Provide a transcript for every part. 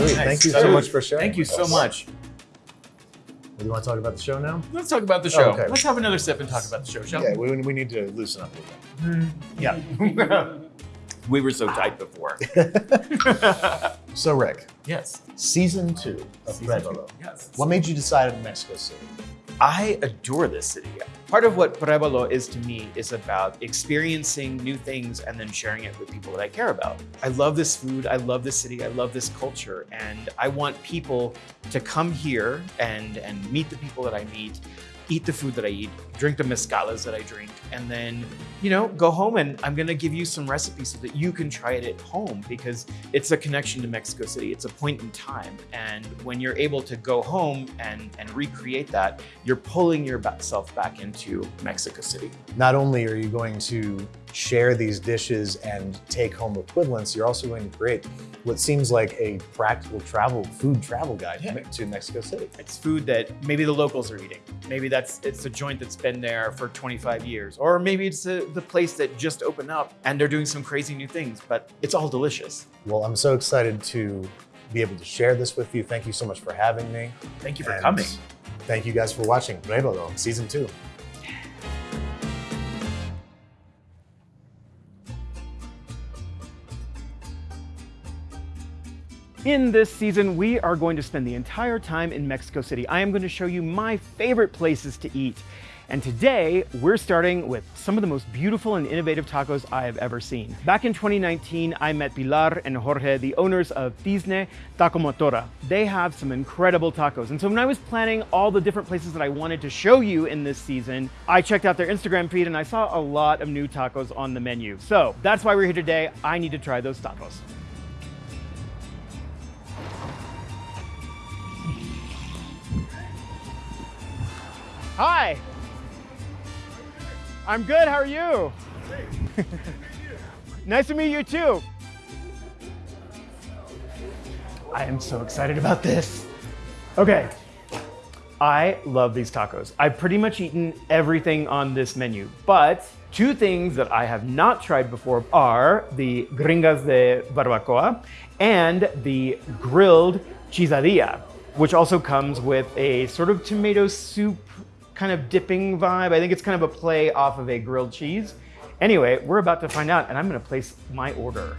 Nice. Thank you so much for sharing. Thank you so much. Do you want to talk about the show now? Let's talk about the oh, show. okay. Let's have another sip and talk about the show, shall Yeah, we, we need to loosen up a little we? Hmm. Yeah. we were so tight before. So, Rick, yes. season two of Season two. Yes. What made you decide on Mexico City? I adore this city. Part of what Pruébalo is to me is about experiencing new things and then sharing it with people that I care about. I love this food, I love this city, I love this culture, and I want people to come here and, and meet the people that I meet, eat the food that I eat, drink the mezcalas that I drink, and then, you know, go home and I'm gonna give you some recipes so that you can try it at home because it's a connection to Mexico City. It's a point in time. And when you're able to go home and, and recreate that, you're pulling yourself back into Mexico City. Not only are you going to share these dishes and take home equivalents, you're also going to create what seems like a practical travel, food travel guide Yeah. to Mexico City. It's food that maybe the locals are eating. Maybe that's it's a joint that's been there for 25 years, or maybe it's a, the place that just opened up and they're doing some crazy new things. But it's all delicious. Well, I'm so excited to be able to share this with you. Thank you so much for having me. Thank you for And coming. Thank you guys for watching Pruébalo season two. In this season, we are going to spend the entire time in Mexico City. I am going to show you my favorite places to eat. And today, we're starting with some of the most beautiful and innovative tacos I have ever seen. Back in 2019, I met Pilar and Jorge, the owners of Tizne Taco Motora. They have some incredible tacos. And so when I was planning all the different places that I wanted to show you in this season, I checked out their Instagram feed and I saw a lot of new tacos on the menu. So that's why we're here today. I need to try those tacos. Hi. I'm good. How are you? nice to meet you too. I am so excited about this. Okay. I love these tacos. I've pretty much eaten everything on this menu, but two things that I have not tried before are the gringas de barbacoa and the grilled chizadilla, which also comes with a sort of tomato soup kind of dipping vibe. I think it's kind of a play off of a grilled cheese. Anyway, we're about to find out and I'm gonna place my order.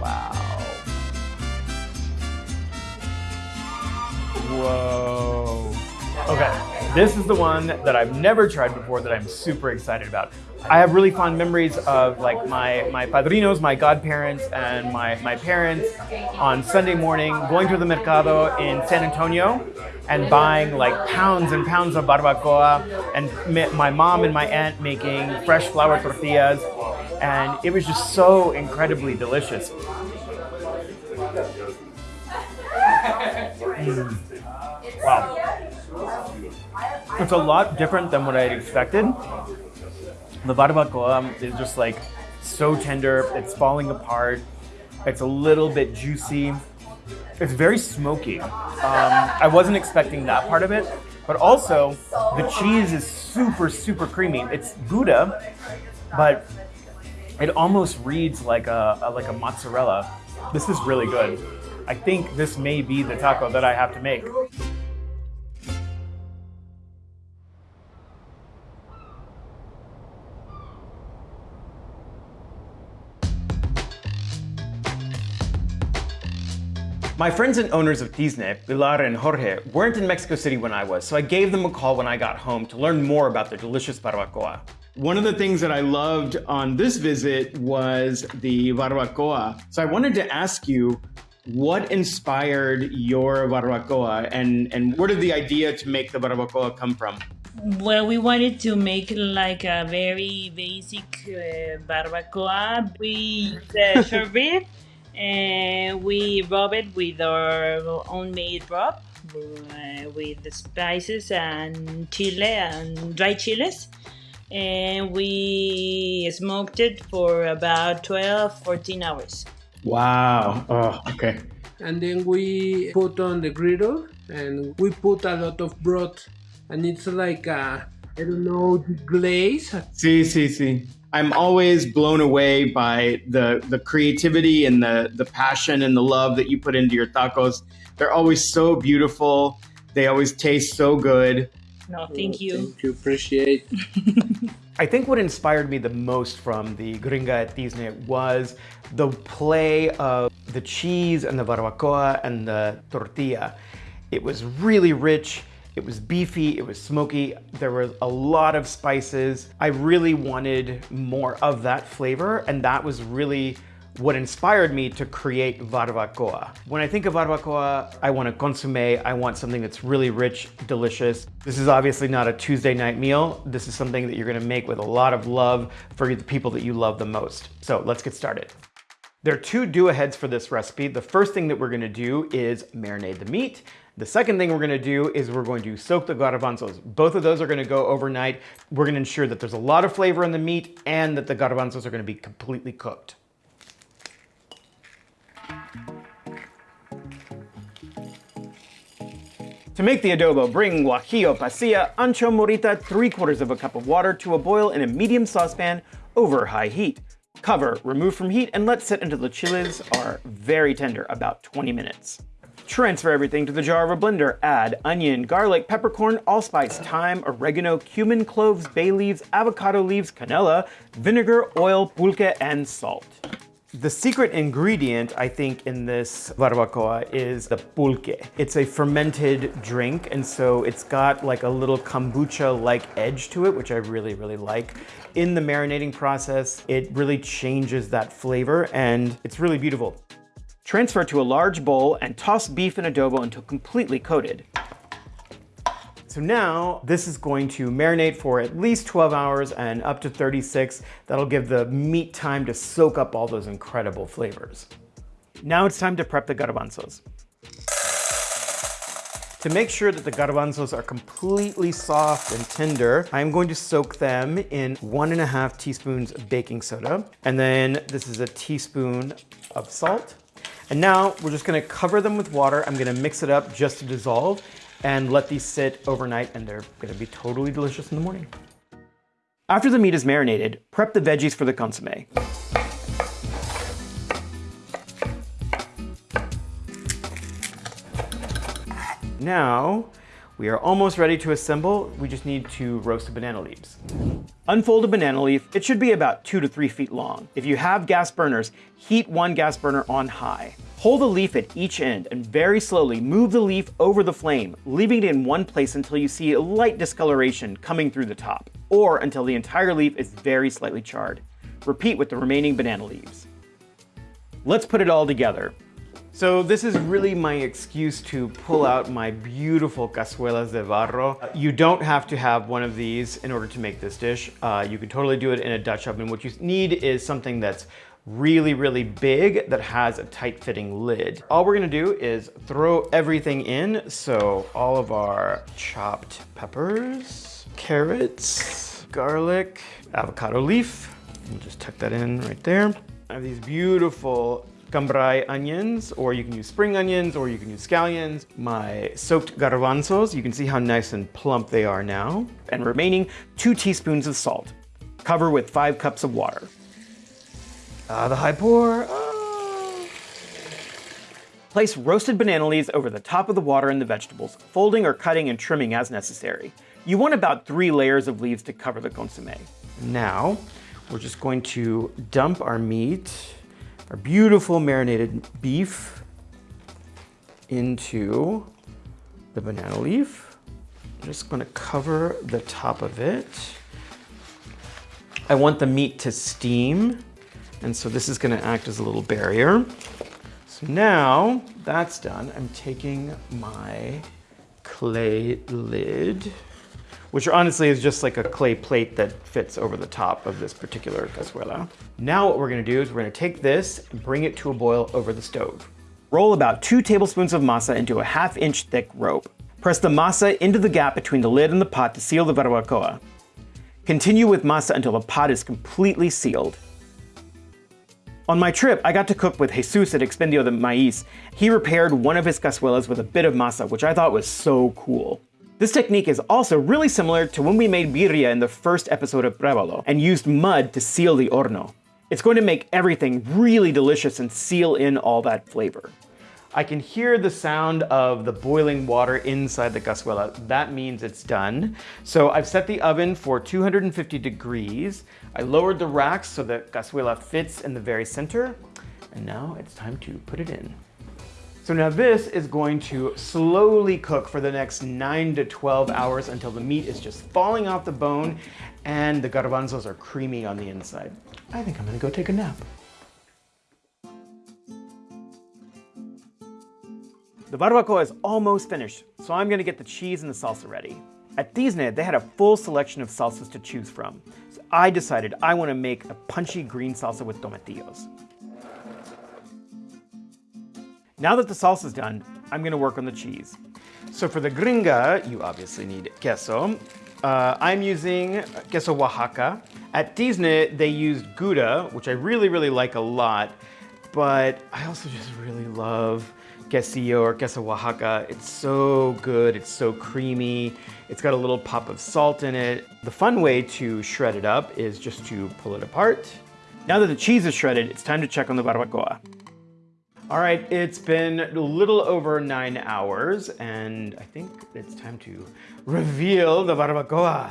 Wow. Whoa. Okay, this is the one that I've never tried before that I'm super excited about. I have really fond memories of like my, my padrinos, my godparents, and my, my parents on Sunday morning going to the mercado in San Antonio and buying like pounds and pounds of barbacoa and my mom and my aunt making fresh flour tortillas and it was just so incredibly delicious. Mm. Wow. It's a lot different than what I had expected. The barbacoa is just like so tender, it's falling apart, it's a little bit juicy, it's very smoky. Um, I wasn't expecting that part of it, but also the cheese is super, super creamy. It's Gouda, but it almost reads like a, a like a mozzarella. This is really good. I think this may be the taco that I have to make. My friends and owners of Tizne, Pilar and Jorge, weren't in Mexico City when I was, so I gave them a call when I got home to learn more about their delicious barbacoa. One of the things that I loved on this visit was the barbacoa. So I wanted to ask you, what inspired your barbacoa and, and where did the idea to make the barbacoa come from? Well, we wanted to make like a very basic uh, barbacoa. We use uh, short rib and we rub it with our own made rub uh, with the spices and chile and dry chiles. And we smoked it for about 12, 14 hours. Wow. Oh, okay. and then we put on the griddle and we put a lot of broth and it's like a I don't know the glaze. See, see, see. I'm always blown away by the the creativity and the the passion and the love that you put into your tacos. They're always so beautiful. They always taste so good. No, thank you. Thank you. Appreciate. I think what inspired me the most from the Gringa at Tizne was the play of the cheese and the barbacoa and the tortilla. It was really rich. It was beefy, it was smoky, there were a lot of spices. I really wanted more of that flavor and that was really what inspired me to create barbacoa. When I think of barbacoa, I want a consomme, I want something that's really rich, delicious. This is obviously not a Tuesday night meal. This is something that you're gonna make with a lot of love for the people that you love the most. So let's get started. There are two do-aheads for this recipe. The first thing that we're gonna do is marinate the meat. The second thing we're gonna do is we're going to soak the garbanzos. Both of those are gonna go overnight. We're gonna ensure that there's a lot of flavor in the meat and that the garbanzos are gonna be completely cooked. To make the adobo, bring guajillo, pasilla, ancho morita, 3 quarters of a cup of water to a boil in a medium saucepan over high heat. Cover, remove from heat, and let sit until the chiles are very tender, about 20 minutes. Transfer everything to the jar of a blender. Add onion, garlic, peppercorn, allspice, thyme, oregano, cumin, cloves, bay leaves, avocado leaves, canela, vinegar, oil, pulque, and salt. The secret ingredient, I think, in this barbacoa is the pulque. It's a fermented drink, and so it's got like a little kombucha-like edge to it, which I really, really like. In the marinating process, it really changes that flavor, and it's really beautiful. Transfer to a large bowl and toss beef and adobo until completely coated. So now this is going to marinate for at least 12 hours and up to 36. That'll give the meat time to soak up all those incredible flavors. Now it's time to prep the garbanzos. To make sure that the garbanzos are completely soft and tender, I'm going to soak them in one and a half teaspoons of baking soda. And then this is a teaspoon of salt. And now we're just gonna cover them with water. I'm gonna mix it up just to dissolve and let these sit overnight and they're gonna be totally delicious in the morning. After the meat is marinated, prep the veggies for the consomme. Now, we are almost ready to assemble. We just need to roast the banana leaves. Unfold a banana leaf. It should be about two to three feet long. If you have gas burners, heat one gas burner on high. Hold the leaf at each end and very slowly move the leaf over the flame, leaving it in one place until you see a light discoloration coming through the top, or until the entire leaf is very slightly charred. Repeat with the remaining banana leaves. Let's put it all together. So this is really my excuse to pull out my beautiful cazuelas de barro. You don't have to have one of these in order to make this dish. Uh, you can totally do it in a Dutch oven. What you need is something that's really, really big that has a tight fitting lid. All we're gonna do is throw everything in. So all of our chopped peppers, carrots, garlic, avocado leaf. We'll just tuck that in right there. I have these beautiful cambray onions, or you can use spring onions, or you can use scallions. My soaked garbanzos, you can see how nice and plump they are now. And remaining two teaspoons of salt. Cover with five cups of water. Ah, the high pour. Ah. Place roasted banana leaves over the top of the water and the vegetables, folding or cutting and trimming as necessary. You want about three layers of leaves to cover the consomme. Now, we're just going to dump our meat, our beautiful marinated beef into the banana leaf. I'm just gonna cover the top of it. I want the meat to steam and so this is gonna act as a little barrier. So now that's done, I'm taking my clay lid, which honestly is just like a clay plate that fits over the top of this particular cazuela. Now what we're gonna do is we're gonna take this and bring it to a boil over the stove. Roll about two tablespoons of masa into a half inch thick rope. Press the masa into the gap between the lid and the pot to seal the barbacoa. Continue with masa until the pot is completely sealed. On my trip, I got to cook with Jesus at Expendio de Maíz. He repaired one of his cazuelas with a bit of masa, which I thought was so cool. This technique is also really similar to when we made birria in the first episode of Pruébalo and used mud to seal the horno. It's going to make everything really delicious and seal in all that flavor. I can hear the sound of the boiling water inside the cazuela. That means it's done. So I've set the oven for 250 degrees. I lowered the racks so the cazuela fits in the very center. And now it's time to put it in. So now this is going to slowly cook for the next nine to 12 hours until the meat is just falling off the bone and the garbanzos are creamy on the inside. I think I'm gonna go take a nap. The barbacoa is almost finished, so I'm gonna get the cheese and the salsa ready. At Tizne, they had a full selection of salsas to choose from, so I decided I wanna make a punchy green salsa with tomatillos. Now that the salsa's done, I'm gonna work on the cheese. So for the gringa, you obviously need queso. Uh, I'm using queso Oaxaca. At Tizne, they used Gouda, which I really, really like a lot, but I also just really love quesillo or queso Oaxaca. It's so good, it's so creamy. It's got a little pop of salt in it. The fun way to shred it up is just to pull it apart. Now that the cheese is shredded, it's time to check on the barbacoa. All right, it's been a little over nine hours, and I think it's time to reveal the barbacoa.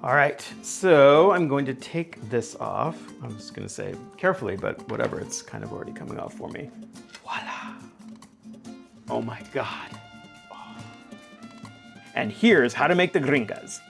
All right, so I'm going to take this off. I was gonna say carefully, but whatever, it's kind of already coming off for me. Voila. Oh my God. Oh. And here's how to make the gringas.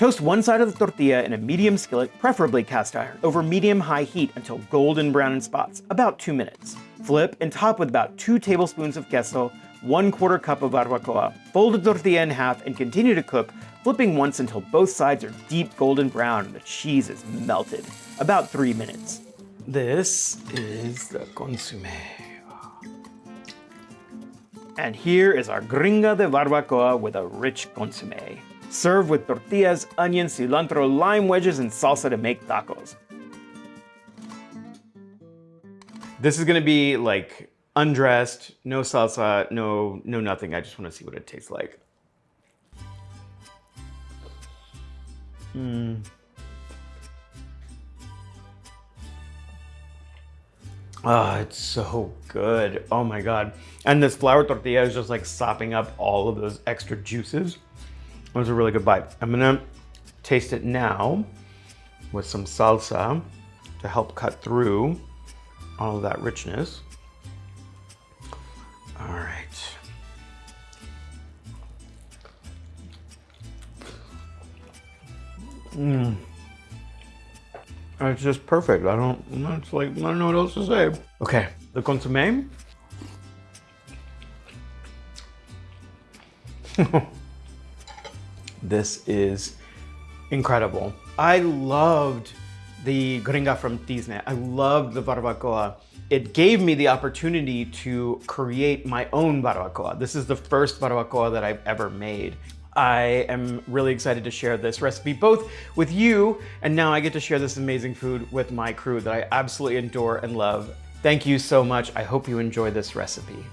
Toast one side of the tortilla in a medium skillet, preferably cast iron, over medium-high heat until golden brown in spots, about two minutes. Flip and top with about two tablespoons of queso, one quarter cup of barbacoa. Fold the tortilla in half and continue to cook flipping once until both sides are deep golden brown and the cheese is melted. About three minutes. This is the consomme. And here is our gringa de barbacoa with a rich consomme. Serve with tortillas, onions, cilantro, lime wedges, and salsa to make tacos. This is gonna be like undressed, no salsa, no, no nothing. I just wanna see what it tastes like. Mm. Ah, oh, it's so good. Oh my God. And this flour tortilla is just like sopping up all of those extra juices. It was a really good bite. I'm gonna taste it now with some salsa to help cut through all of that richness. All right. Mmm. It's just perfect. I don't, it's like, I don't know what else to say. Okay, the consomme. this is incredible. I loved the gringa from Tizne. I loved the barbacoa. It gave me the opportunity to create my own barbacoa. This is the first barbacoa that I've ever made. I am really excited to share this recipe both with you and now I get to share this amazing food with my crew that I absolutely adore and love. Thank you so much. I hope you enjoy this recipe.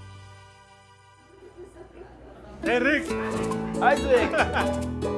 Hey Rick! Isaac!